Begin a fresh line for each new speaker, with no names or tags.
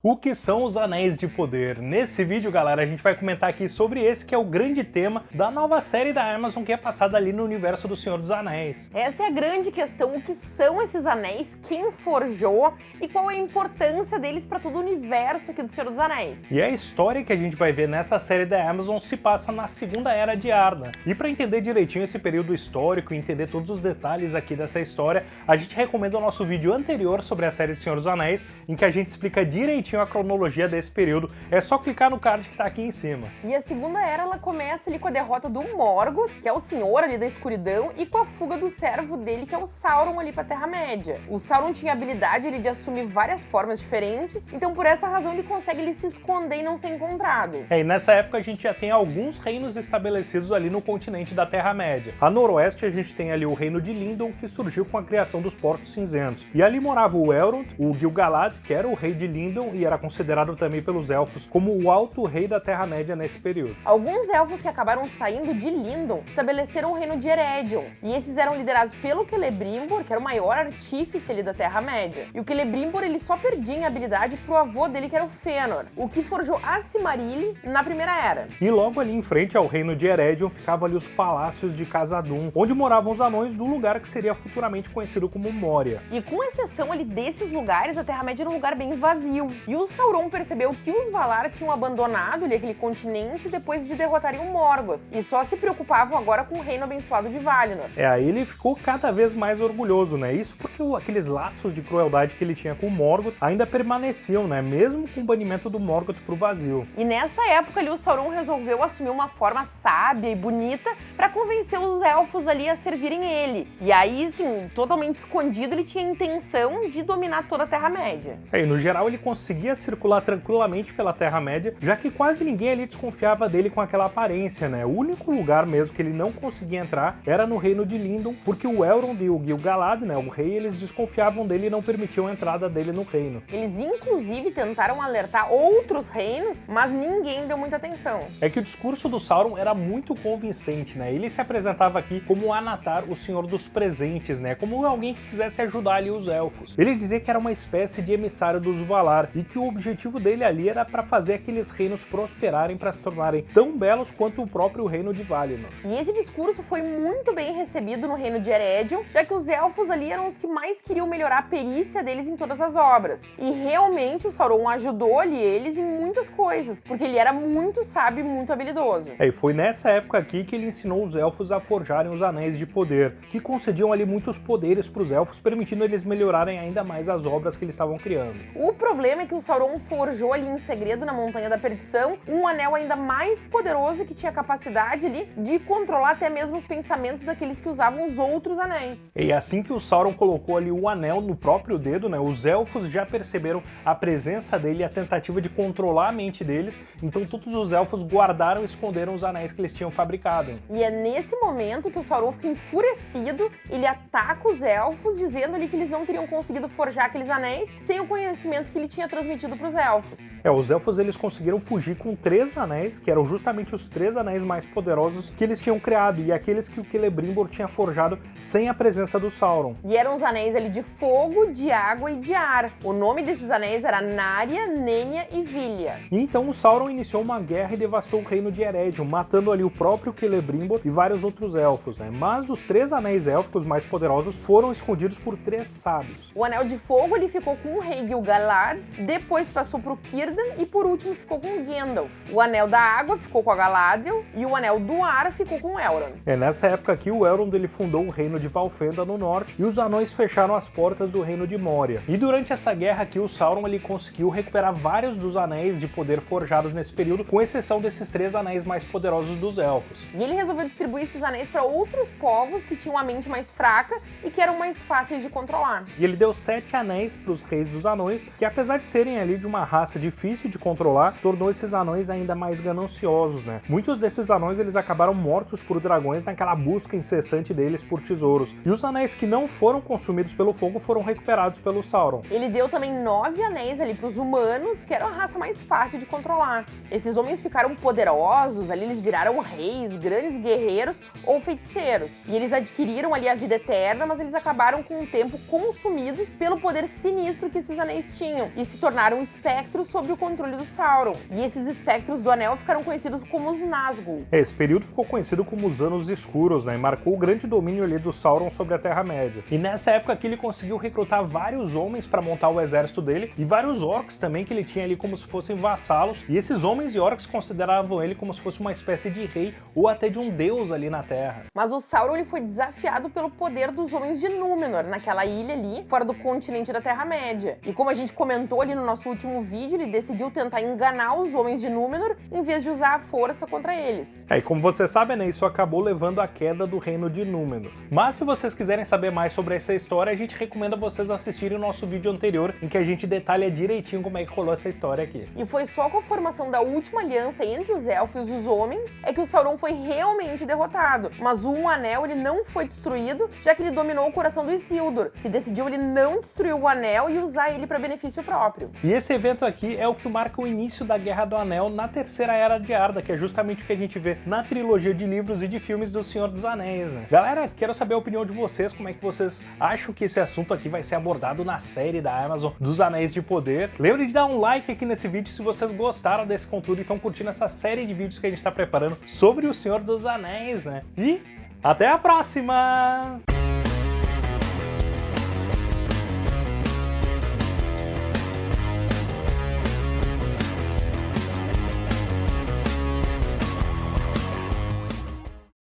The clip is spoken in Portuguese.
O que são os Anéis de Poder? Nesse vídeo, galera, a gente vai comentar aqui sobre esse que é o grande tema da nova série da Amazon que é passada ali no universo do Senhor dos Anéis.
Essa é a grande questão, o que são esses anéis, quem forjou e qual é a importância deles para todo o universo aqui do Senhor dos Anéis.
E a história que a gente vai ver nessa série da Amazon se passa na Segunda Era de Arda. E para entender direitinho esse período histórico e entender todos os detalhes aqui dessa história, a gente recomenda o nosso vídeo anterior sobre a série Senhor dos Anéis, em que a gente explica direitinho direitinho a cronologia desse período, é só clicar no card que tá aqui em cima.
E a Segunda Era, ela começa ali com a derrota do Morgoth, que é o senhor ali da escuridão, e com a fuga do servo dele, que é o Sauron ali pra Terra-média. O Sauron tinha a habilidade ali, de assumir várias formas diferentes, então por essa razão ele consegue ele se esconder e não ser encontrado.
É, e nessa época a gente já tem alguns reinos estabelecidos ali no continente da Terra-média. A noroeste a gente tem ali o reino de Lindon, que surgiu com a criação dos Portos Cinzentos. E ali morava o Elrond, o Gil-galad, que era o rei de Lindon, e era considerado também pelos elfos como o alto rei da Terra-média nesse período.
Alguns elfos que acabaram saindo de Lindon estabeleceram o reino de Eredon, e esses eram liderados pelo Celebrimbor, que era o maior artífice ali da Terra-média. E o Celebrimbor ele só perdia em habilidade pro avô dele, que era o Fëanor, o que forjou a Silmarillion na Primeira Era.
E logo ali em frente ao reino de Eredon ficavam ali os palácios de Casadum, onde moravam os anões do lugar que seria futuramente conhecido como Moria.
E com exceção ali desses lugares, a Terra-média era um lugar bem vazio. E o Sauron percebeu que os Valar tinham abandonado ali aquele continente depois de derrotarem o Morgoth, e só se preocupavam agora com o reino abençoado de Valinor.
É, aí ele ficou cada vez mais orgulhoso, né? Isso porque aqueles laços de crueldade que ele tinha com o Morgoth ainda permaneciam, né? Mesmo com o banimento do Morgoth pro vazio.
E nessa época ali o Sauron resolveu assumir uma forma sábia e bonita para convencer os elfos ali a servirem ele. E aí, assim, totalmente escondido, ele tinha a intenção de dominar toda a Terra-média.
É, e no geral ele conseguia circular tranquilamente pela Terra-média, já que quase ninguém ali desconfiava dele com aquela aparência, né? O único lugar mesmo que ele não conseguia entrar era no reino de Lindon, porque o Elrond e o Gil-galad, né, o rei, eles desconfiavam dele e não permitiam a entrada dele no reino.
Eles inclusive tentaram alertar outros reinos, mas ninguém deu muita atenção.
É que o discurso do Sauron era muito convincente, né? Ele se apresentava aqui como Anatar, o senhor dos presentes, né? Como alguém que quisesse ajudar ali os elfos. Ele dizia que era uma espécie de emissário dos Valar e que o objetivo dele ali era para fazer aqueles reinos prosperarem para se tornarem tão belos quanto o próprio reino de Valinor.
E esse discurso foi muito bem recebido no reino de Eredon, já que os elfos ali eram os que mais queriam melhorar a perícia deles em todas as obras. E realmente o Sauron ajudou ali eles em muitas coisas, porque ele era muito sábio e muito habilidoso.
É, e foi nessa época aqui que ele ensinou os elfos a forjarem os Anéis de Poder, que concediam ali muitos poderes para os elfos, permitindo eles melhorarem ainda mais as obras que eles estavam criando.
O problema é que Sauron forjou ali em segredo na Montanha da Perdição um anel ainda mais poderoso que tinha capacidade ali de controlar até mesmo os pensamentos daqueles que usavam os outros anéis.
E assim que o Sauron colocou ali o anel no próprio dedo, né, os elfos já perceberam a presença dele e a tentativa de controlar a mente deles, então todos os elfos guardaram e esconderam os anéis que eles tinham fabricado.
E é nesse momento que o Sauron fica enfurecido, ele ataca os elfos, dizendo ali que eles não teriam conseguido forjar aqueles anéis sem o conhecimento que ele tinha transmitido para os elfos.
É, os elfos eles conseguiram fugir com três anéis, que eram justamente os três anéis mais poderosos que eles tinham criado, e aqueles que o Celebrimbor tinha forjado sem a presença do Sauron.
E eram os anéis ali de fogo, de água e de ar. O nome desses anéis era Narya, Nenya e Vilya.
E então o Sauron iniciou uma guerra e devastou o reino de Eregion, matando ali o próprio Celebrimbor e vários outros elfos, né? Mas os três anéis élficos mais poderosos foram escondidos por três sábios.
O anel de fogo ele ficou com o rei Gil-galad, depois passou para o Círdan e por último ficou com Gandalf. O Anel da Água ficou com a Galadriel e o Anel do Ar ficou com Elrond.
É nessa época aqui o Elrond ele fundou o reino de Valfenda no norte e os anões fecharam as portas do reino de Moria. E durante essa guerra aqui o Sauron ele conseguiu recuperar vários dos anéis de poder forjados nesse período, com exceção desses três anéis mais poderosos dos elfos.
E ele resolveu distribuir esses anéis para outros povos que tinham a mente mais fraca e que eram mais fáceis de controlar.
E ele deu sete anéis para os reis dos anões, que apesar de serem ali de uma raça difícil de controlar tornou esses anões ainda mais gananciosos, né? Muitos desses anões eles acabaram mortos por dragões naquela busca incessante deles por tesouros. E os anéis que não foram consumidos pelo fogo foram recuperados pelo Sauron.
Ele deu também nove anéis ali para os humanos, que era a raça mais fácil de controlar. Esses homens ficaram poderosos, ali eles viraram reis, grandes guerreiros ou feiticeiros. E eles adquiriram ali a vida eterna, mas eles acabaram com o tempo consumidos pelo poder sinistro que esses anéis tinham e se tornaram espectros sob o controle do Sauron. E esses espectros do Anel ficaram conhecidos como os Nazgûl.
Esse período ficou conhecido como os Anos Escuros, né, e marcou o grande domínio ali do Sauron sobre a Terra-média. E nessa época aqui ele conseguiu recrutar vários homens para montar o exército dele, e vários orcs também que ele tinha ali como se fossem vassalos, e esses homens e orcs consideravam ele como se fosse uma espécie de rei ou até de um deus ali na Terra.
Mas o Sauron ele foi desafiado pelo poder dos homens de Númenor, naquela ilha ali, fora do continente da Terra-média. E como a gente comentou ali no nosso último vídeo, ele decidiu tentar enganar os homens de Númenor em vez de usar a força contra eles.
É, e como você sabe, né, isso acabou levando à queda do reino de Númenor. Mas se vocês quiserem saber mais sobre essa história, a gente recomenda vocês assistirem o nosso vídeo anterior, em que a gente detalha direitinho como é que rolou essa história aqui.
E foi só com a formação da última aliança entre os elfos e os homens é que o Sauron foi realmente derrotado. Mas o Um Anel ele não foi destruído, já que ele dominou o coração do Isildur, que decidiu ele não destruir o Anel e usar ele para benefício próprio.
E esse evento aqui é o que marca o início da Guerra do Anel na Terceira Era de Arda, que é justamente o que a gente vê na trilogia de livros e de filmes do Senhor dos Anéis. Né? Galera, quero saber a opinião de vocês, como é que vocês acham que esse assunto aqui vai ser abordado na série da Amazon dos Anéis de Poder. Lembre de dar um like aqui nesse vídeo se vocês gostaram desse conteúdo e estão curtindo essa série de vídeos que a gente está preparando sobre o Senhor dos Anéis, né? E até a próxima!